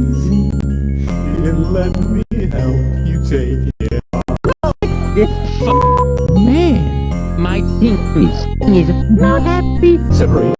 easy and let me help you take it off. Man, my pinkies is not happy. Separate.